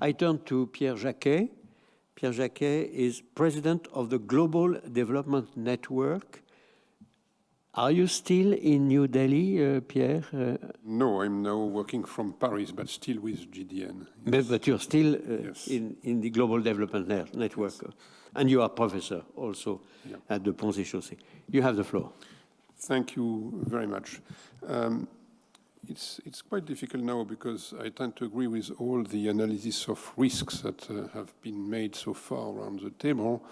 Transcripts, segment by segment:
I turn to Pierre Jacquet. Pierre Jacquet is president of the Global Development Network. Are you still in New Delhi, uh, Pierre? Uh, no, I'm now working from Paris, but still with GDN. Yes. But, you're still uh, yes. in, in the Global Development Network. Yes. And you are professor also yeah. at the Ponts et Chaussées. You have the floor. Thank you very much. Um, it's, it's quite difficult now because I tend to agree with all the analysis of risks that uh, have been made so far around the table.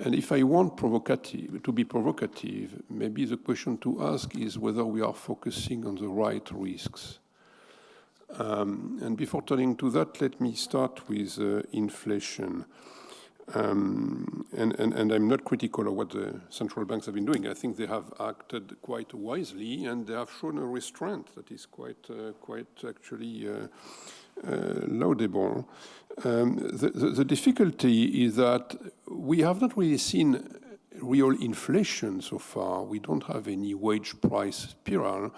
And if I want provocative, to be provocative, maybe the question to ask is whether we are focusing on the right risks. Um, and before turning to that, let me start with uh, inflation. Um, and, and, and, I'm not critical of what the central banks have been doing. I think they have acted quite wisely and they have shown a restraint that is quite, uh, quite actually uh, uh, laudable. Um, the, the, the, difficulty is that we have not really seen real inflation so far. We don't have any wage price spiral.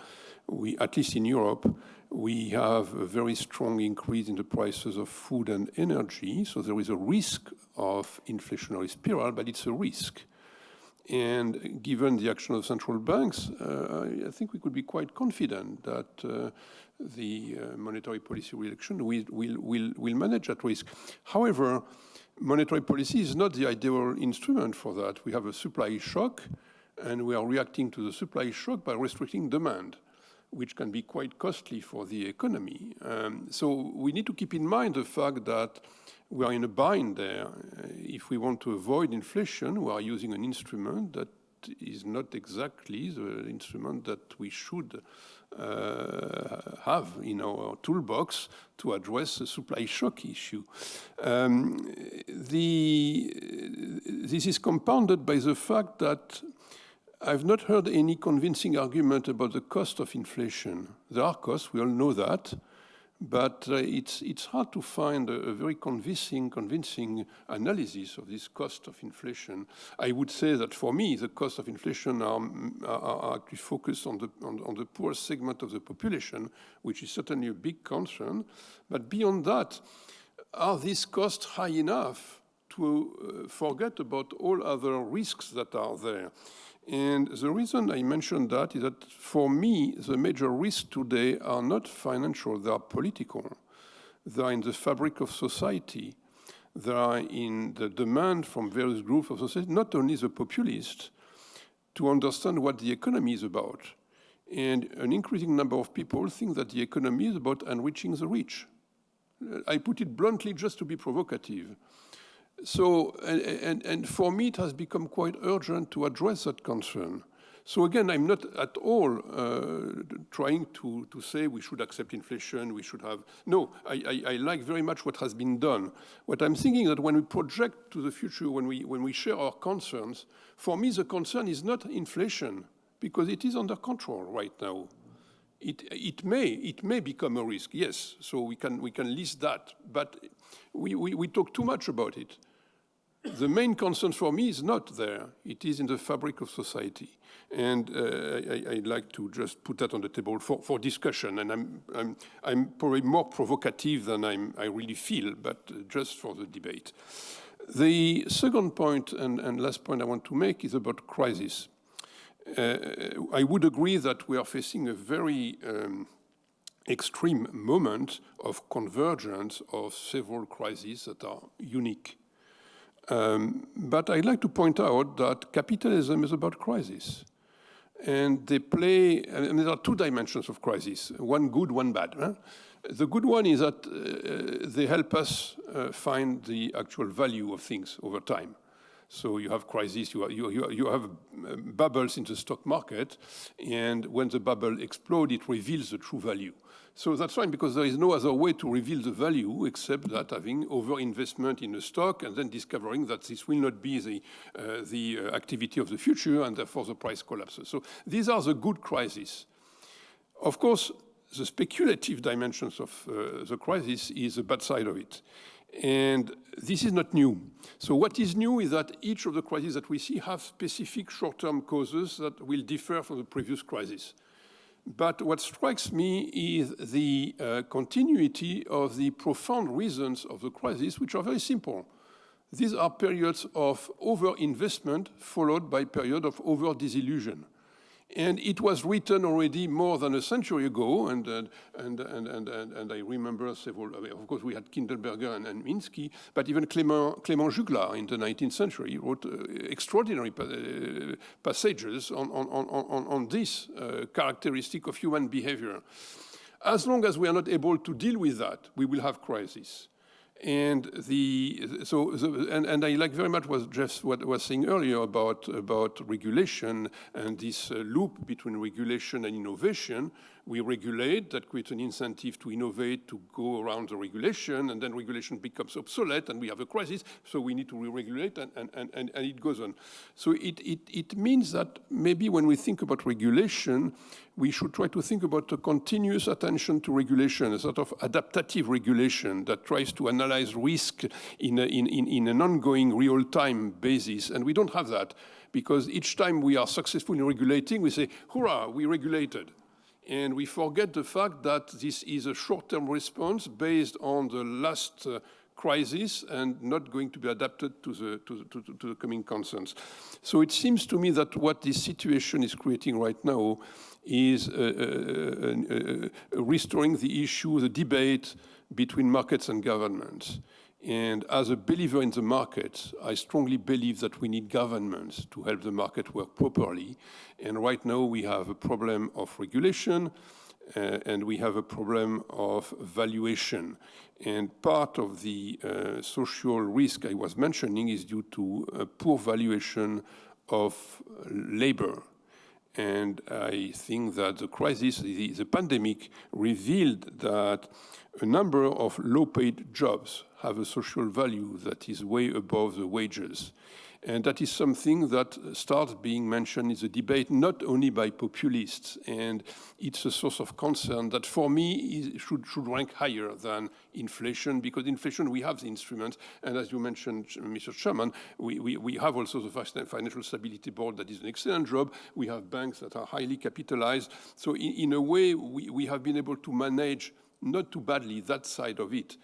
We, at least in Europe, we have a very strong increase in the prices of food and energy. So there is a risk of inflationary spiral, but it's a risk. And given the action of central banks, uh, I think we could be quite confident that uh, the uh, monetary policy reaction will, will, will, will manage that risk. However, monetary policy is not the ideal instrument for that. We have a supply shock, and we are reacting to the supply shock by restricting demand which can be quite costly for the economy. Um, so we need to keep in mind the fact that we are in a bind there. Uh, if we want to avoid inflation, we are using an instrument that is not exactly the instrument that we should uh, have in our toolbox to address the supply shock issue. Um, the, this is compounded by the fact that I've not heard any convincing argument about the cost of inflation. There are costs, we all know that, but uh, it's, it's hard to find a, a, very convincing, convincing analysis of this cost of inflation. I would say that for me, the cost of inflation are, are, are actually focused on the, on, on the poor segment of the population, which is certainly a big concern. But beyond that, are these costs high enough to uh, forget about all other risks that are there? And the reason I mentioned that is that for me, the major risks today are not financial, they are political. They are in the fabric of society. They are in the demand from various groups of society, not only the populists, to understand what the economy is about. And an increasing number of people think that the economy is about enriching the rich. I put it bluntly just to be provocative. So, and, and for me, it has become quite urgent to address that concern. So again, I'm not at all uh, trying to, to say we should accept inflation, we should have, no, I, I, I, like very much what has been done. What I'm thinking that when we project to the future, when we, when we share our concerns, for me the concern is not inflation, because it is under control right now. It, it, may, it may become a risk, yes, so we can, we can list that, but we, we, we talk too much about it the main concern for me is not there. It is in the fabric of society. And uh, I, would like to just put that on the table for, for discussion. And I'm, I'm, I'm, probably more provocative than I'm, i really feel, but just for the debate. The second point and, and last point I want to make is about crisis. Uh, I would agree that we are facing a very um, extreme moment of convergence of several crises that are unique um, but I'd like to point out that capitalism is about crisis. And they play, and there are two dimensions of crisis, one good, one bad. Huh? The good one is that uh, they help us uh, find the actual value of things over time. So you have crises, you, you, you have um, bubbles in the stock market, and when the bubble explodes, it reveals the true value. So that's fine because there is no other way to reveal the value except that having over-investment in a stock and then discovering that this will not be the, uh, the uh, activity of the future and therefore the price collapses. So these are the good crises. Of course, the speculative dimensions of uh, the crisis is the bad side of it. And this is not new. So what is new is that each of the crises that we see have specific short-term causes that will differ from the previous crisis. But what strikes me is the uh, continuity of the profound reasons of the crisis, which are very simple. These are periods of overinvestment followed by period of over-disillusion. And it was written already more than a century ago, and, and, and, and, and, I remember several, of course we had Kindleberger and, and Minsky, but even Clément, Clément Juglar in the 19th century wrote uh, extraordinary uh, passages on, on, on, on this uh, characteristic of human behavior. As long as we are not able to deal with that, we will have crisis. And the so the, and, and I like very much what Jeff what was saying earlier about about regulation and this uh, loop between regulation and innovation. We regulate that creates an incentive to innovate to go around the regulation, and then regulation becomes obsolete, and we have a crisis. So we need to re-regulate, and, and, and, and it goes on. So it, it it means that maybe when we think about regulation, we should try to think about a continuous attention to regulation, a sort of adaptative regulation that tries to analyze risk in, a, in, in, in an ongoing real-time basis. And we don't have that because each time we are successful in regulating, we say, hurrah, we regulated. And we forget the fact that this is a short-term response based on the last uh, crisis and not going to be adapted to the, to, to, to the coming concerns. So it seems to me that what this situation is creating right now is uh, uh, uh, restoring the issue, the debate between markets and governments. And as a believer in the market, I strongly believe that we need governments to help the market work properly. And right now we have a problem of regulation uh, and we have a problem of valuation. And part of the uh, social risk I was mentioning is due to a poor valuation of labor. And I think that the crisis, the, the pandemic, revealed that a number of low-paid jobs have a social value that is way above the wages. And that is something that starts being mentioned in the debate, not only by populists. And it's a source of concern that for me should, should rank higher than inflation, because inflation, we have the instruments. And as you mentioned, Mr. Chairman, we, we, we have also the Financial Stability Board that is an excellent job. We have banks that are highly capitalized. So in, in a way, we, we have been able to manage not too badly that side of it.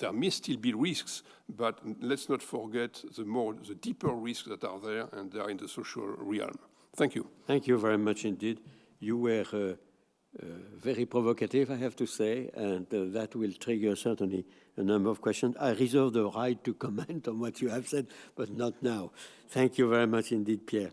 There may still be risks, but let's not forget the more, the deeper risks that are there, and they are in the social realm. Thank you. Thank you very much indeed. You were uh, uh, very provocative, I have to say, and uh, that will trigger certainly a number of questions. I reserve the right to comment on what you have said, but not now. Thank you very much indeed, Pierre.